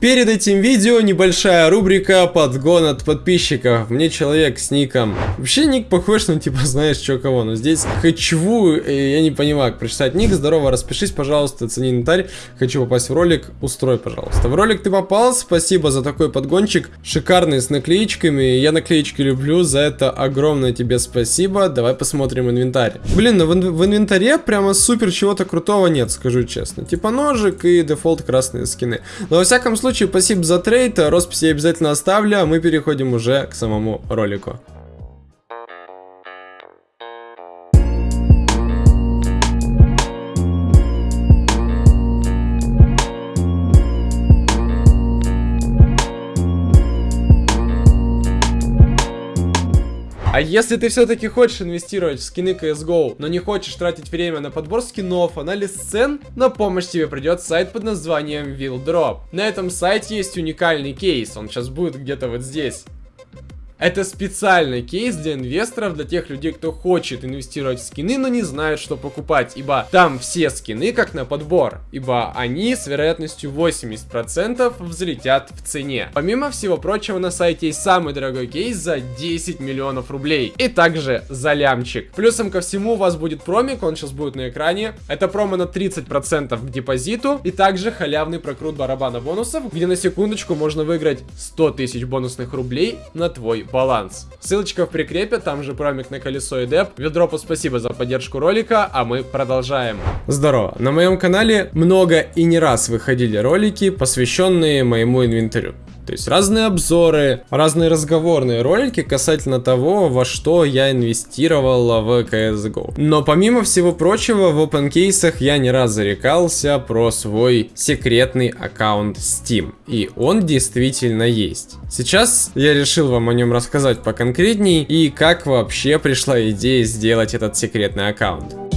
Перед этим видео небольшая рубрика подгон от подписчиков. Мне человек с ником. Вообще ник похож на типа знаешь что кого. Но здесь хочу, я не понимаю, как прочитать ник. Здорово, распишись, пожалуйста, оцени инвентарь. Хочу попасть в ролик, устрой, пожалуйста. В ролик ты попал, спасибо за такой подгончик. Шикарный с наклеечками. Я наклеечки люблю, за это огромное тебе спасибо. Давай посмотрим инвентарь. Блин, ну в, в инвентаре прямо супер чего-то крутого нет, скажу честно. Типа ножик и дефолт красные скины. Но во всяком случае случае, спасибо за трейд, роспись я обязательно оставлю, а мы переходим уже к самому ролику. А если ты все-таки хочешь инвестировать в скины CSGO, но не хочешь тратить время на подбор скинов, анализ цен, на помощь тебе придет сайт под названием Will На этом сайте есть уникальный кейс, он сейчас будет где-то вот здесь. Это специальный кейс для инвесторов, для тех людей, кто хочет инвестировать в скины, но не знает, что покупать, ибо там все скины как на подбор, ибо они с вероятностью 80% взлетят в цене. Помимо всего прочего, на сайте есть самый дорогой кейс за 10 миллионов рублей, и также за лямчик. Плюсом ко всему у вас будет промик, он сейчас будет на экране. Это промо на 30% к депозиту, и также халявный прокрут барабана бонусов, где на секундочку можно выиграть 100 тысяч бонусных рублей на твой баланс. Ссылочка в прикрепе, там же промик на колесо и деп. Ведропу спасибо за поддержку ролика, а мы продолжаем. Здорово, на моем канале много и не раз выходили ролики, посвященные моему инвентарю. То есть разные обзоры, разные разговорные ролики касательно того, во что я инвестировал в CSGO. Но помимо всего прочего, в опенкейсах я не раз зарекался про свой секретный аккаунт Steam. И он действительно есть. Сейчас я решил вам о нем рассказать поконкретней и как вообще пришла идея сделать этот секретный аккаунт.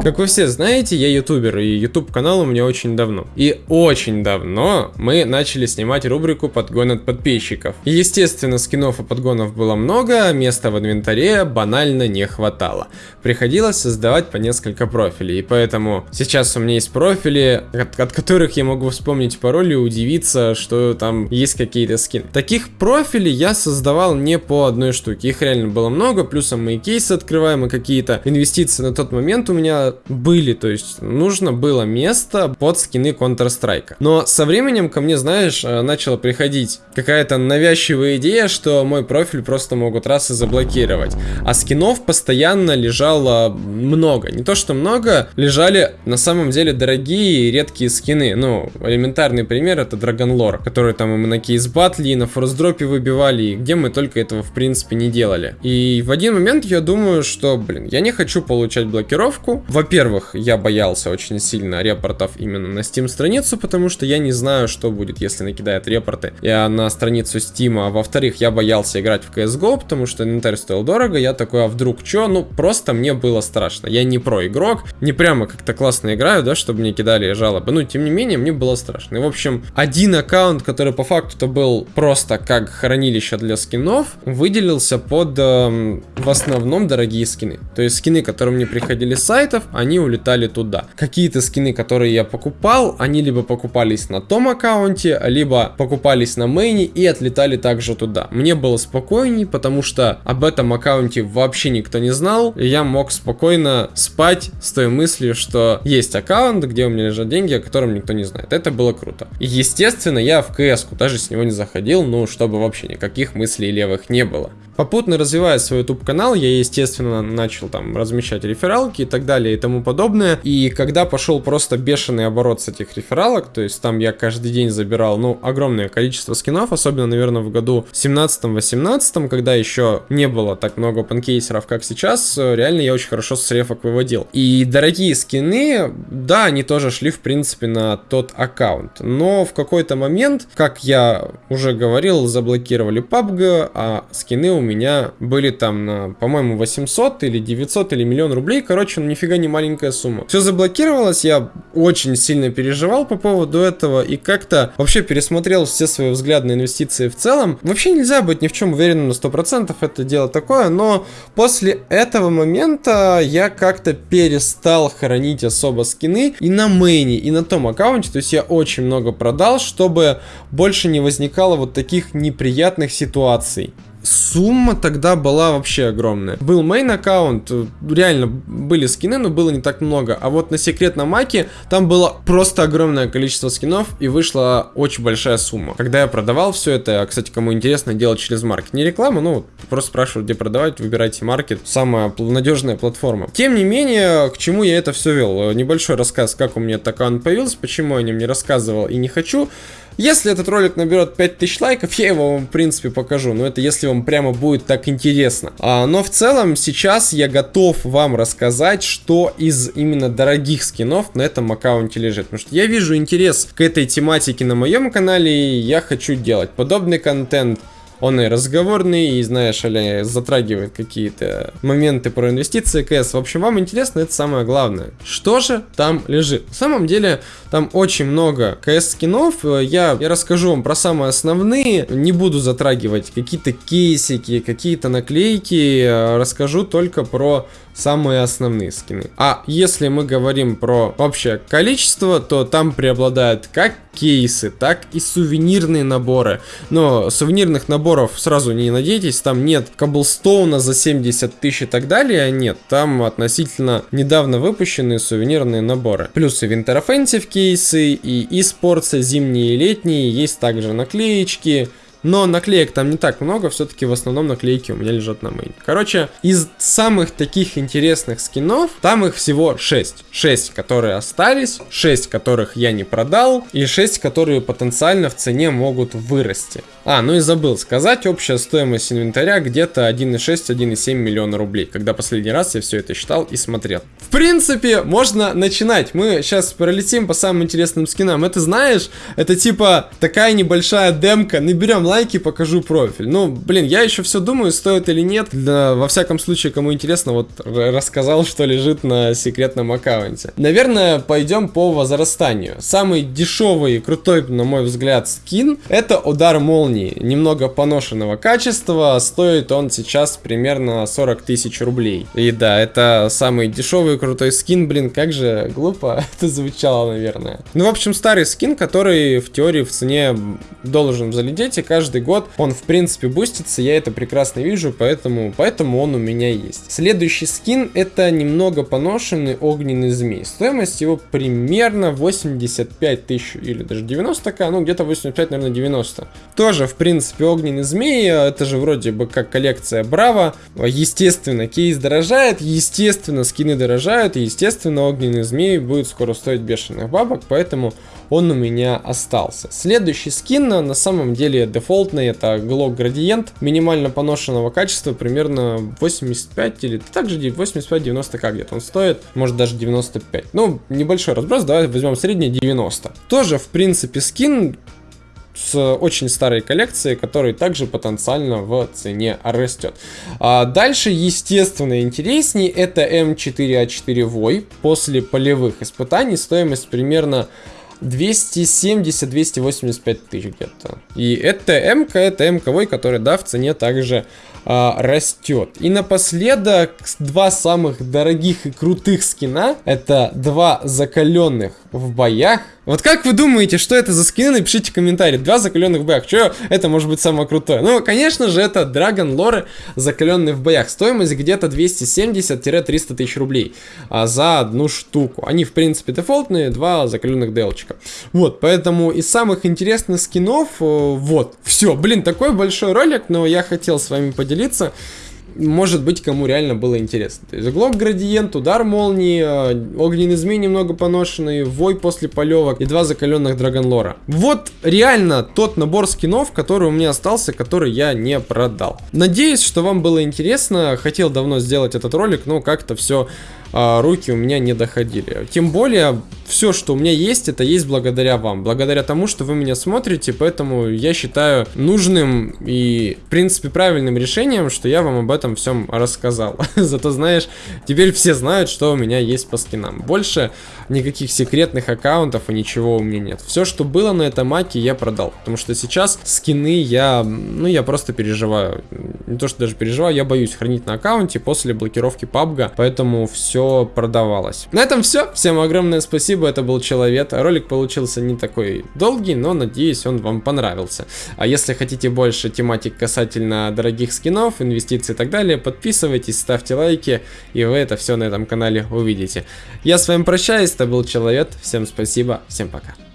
Как вы все знаете, я ютубер, и ютуб канал у меня очень давно. И очень давно мы начали снимать рубрику «Подгон от подписчиков». естественно, скинов и подгонов было много, а места в инвентаре банально не хватало. Приходилось создавать по несколько профилей, и поэтому сейчас у меня есть профили, от, от которых я могу вспомнить пароль и удивиться, что там есть какие-то скины. Таких профилей я создавал не по одной штуке, их реально было много, плюсом мои кейсы открываем, и какие-то инвестиции на тот момент у меня были, то есть нужно было место под скины Counter-Strike. Но со временем ко мне, знаешь, э, начала приходить какая-то навязчивая идея, что мой профиль просто могут раз и заблокировать. А скинов постоянно лежало много. Не то, что много, лежали на самом деле дорогие и редкие скины. Ну, элементарный пример это Lore, который там мы на кейс батли, на форсдропе выбивали, и где мы только этого в принципе не делали. И в один момент я думаю, что, блин, я не хочу получать блокировку. В во-первых, я боялся очень сильно репортов именно на Steam страницу, потому что я не знаю, что будет, если накидает репорты я на страницу Steam. А во-вторых, я боялся играть в CSGO, потому что инвентарь стоил дорого. Я такой, а вдруг что? Ну, просто мне было страшно. Я не про игрок, не прямо как-то классно играю, да, чтобы мне кидали жалобы. Ну, тем не менее, мне было страшно. И, в общем, один аккаунт, который по факту-то был просто как хранилище для скинов, выделился под э, в основном дорогие скины. То есть скины, которые мне приходили с сайтов, они улетали туда. Какие-то скины, которые я покупал, они либо покупались на том аккаунте, либо покупались на мейне и отлетали также туда. Мне было спокойней, потому что об этом аккаунте вообще никто не знал, и я мог спокойно спать с той мыслью, что есть аккаунт, где у меня лежат деньги, о котором никто не знает. Это было круто. И естественно, я в КС даже с него не заходил, ну, чтобы вообще никаких мыслей левых не было. Попутно развивая свой YouTube канал, я, естественно, начал там размещать рефералки и так далее и тому подобное. И когда пошел просто бешеный оборот с этих рефералок, то есть там я каждый день забирал, ну, огромное количество скинов, особенно, наверное, в году 17-18, когда еще не было так много панкейсеров, как сейчас, реально я очень хорошо с рефок выводил. И дорогие скины, да, они тоже шли, в принципе, на тот аккаунт. Но в какой-то момент, как я уже говорил, заблокировали PUBG, а скины у были там на, по-моему, 800 или 900 или миллион рублей. Короче, ну нифига не маленькая сумма. Все заблокировалось, я очень сильно переживал по поводу этого и как-то вообще пересмотрел все свои взгляды на инвестиции в целом. Вообще нельзя быть ни в чем уверенным на 100%, это дело такое, но после этого момента я как-то перестал хранить особо скины и на мейне, и на том аккаунте, то есть я очень много продал, чтобы больше не возникало вот таких неприятных ситуаций сумма тогда была вообще огромная. Был мейн аккаунт, реально были скины, но было не так много. А вот на секретном маке там было просто огромное количество скинов и вышла очень большая сумма. Когда я продавал все это, кстати, кому интересно, делать через маркет. Не реклама, ну, просто спрашивают, где продавать, выбирайте маркет. Самая надежная платформа. Тем не менее, к чему я это все вел? Небольшой рассказ, как у меня этот аккаунт появился, почему я о нем не рассказывал и не хочу. Если этот ролик наберет 5000 лайков, я его вам, в принципе, покажу. Но это если вам прямо будет так интересно. А, но в целом, сейчас я готов вам рассказать, что из именно дорогих скинов на этом аккаунте лежит. Потому что я вижу интерес к этой тематике на моем канале, и я хочу делать подобный контент. Он и разговорный, и, знаешь, аля, затрагивает какие-то моменты про инвестиции КС. В общем, вам интересно, это самое главное. Что же там лежит? На самом деле, там очень много КС-скинов. Я, я расскажу вам про самые основные. Не буду затрагивать какие-то кейсики, какие-то наклейки. Расскажу только про самые основные скины. А если мы говорим про общее количество, то там преобладают как кейсы, так и сувенирные наборы. Но сувенирных наборов сразу не надейтесь, там нет Коблстоуна за 70 тысяч и так далее, нет. Там относительно недавно выпущенные сувенирные наборы. Плюс и Winter Offensive кейсы, и eSports зимние и летние, есть также наклеечки, но наклеек там не так много, все-таки в основном наклейки у меня лежат на мейне. Короче, из самых таких интересных скинов, там их всего 6. 6, которые остались, 6, которых я не продал, и 6, которые потенциально в цене могут вырасти. А, ну и забыл сказать, общая стоимость инвентаря где-то 1,6-1,7 миллиона рублей, когда последний раз я все это считал и смотрел. В принципе, можно начинать. Мы сейчас пролетим по самым интересным скинам. Это знаешь, это типа такая небольшая демка. Наберем лайки, покажу профиль. Ну, блин, я еще все думаю, стоит или нет. Да, во всяком случае, кому интересно, вот рассказал, что лежит на секретном аккаунте. Наверное, пойдем по возрастанию. Самый дешевый и крутой, на мой взгляд, скин, это удар молнии. Немного поношенного качества, стоит он сейчас примерно 40 тысяч рублей. И да, это самый дешевый крутой скин, блин, как же глупо это звучало, наверное. Ну, в общем, старый скин, который в теории в цене должен залететь, и каждый каждый год он, в принципе, бустится, я это прекрасно вижу, поэтому, поэтому он у меня есть. Следующий скин это немного поношенный огненный змей. Стоимость его примерно 85 тысяч или даже 90 к, ну где-то 85, наверное, 90. Тоже, в принципе, огненный змей, это же вроде бы как коллекция Браво. Естественно, кейс дорожает, естественно, скины дорожают, и естественно, огненный змей будет скоро стоить бешеных бабок, поэтому он у меня остался. Следующий скин на самом деле дефолтный, это Glock Gradient, минимально поношенного качества, примерно 85 или также 85-90 как где-то он стоит, может даже 95. Ну, небольшой разброс, давай возьмем средний 90. Тоже, в принципе, скин с очень старой коллекцией, который также потенциально в цене растет. А дальше, естественно, интереснее, это М4А4 Вой. После полевых испытаний стоимость примерно 270-285 тысяч где-то. И это МК, это МК, который, да, в цене также а, растет. И напоследок, два самых дорогих и крутых скина, это два закаленных в боях. Вот как вы думаете, что это за скины? Напишите комментарий. Два закаленных в боях. Что это может быть самое крутое? Ну, конечно же, это Драгон Лоры, закаленные в боях. Стоимость где-то 270-300 тысяч рублей а, за одну штуку. Они, в принципе, дефолтные, два закаленных делчика. Вот, поэтому из самых интересных скинов, э, вот, все. Блин, такой большой ролик, но я хотел с вами поделиться может быть, кому реально было интересно. То есть Глок Градиент, Удар Молнии, э, Огненный Змей немного поношенный, Вой после полевок и два закаленных Драгонлора. Вот реально тот набор скинов, который у меня остался, который я не продал. Надеюсь, что вам было интересно. Хотел давно сделать этот ролик, но как-то все а, руки у меня не доходили. Тем более, все, что у меня есть, это есть благодаря вам. Благодаря тому, что вы меня смотрите, поэтому я считаю нужным и, в принципе, правильным решением, что я вам об этом всем рассказал. Зато, знаешь, теперь все знают, что у меня есть по скинам. Больше никаких секретных аккаунтов и ничего у меня нет. Все, что было на этом маке, я продал. Потому что сейчас скины я, ну, я просто переживаю. Не то, что даже переживаю, я боюсь хранить на аккаунте после блокировки PUBG, поэтому все продавалось. На этом все. Всем огромное спасибо, это был Человек. Ролик получился не такой долгий, но надеюсь, он вам понравился. А если хотите больше тематик касательно дорогих скинов, инвестиций и так далее, подписывайтесь, ставьте лайки, и вы это все на этом канале увидите. Я с вами прощаюсь, это был Человек. Всем спасибо, всем пока.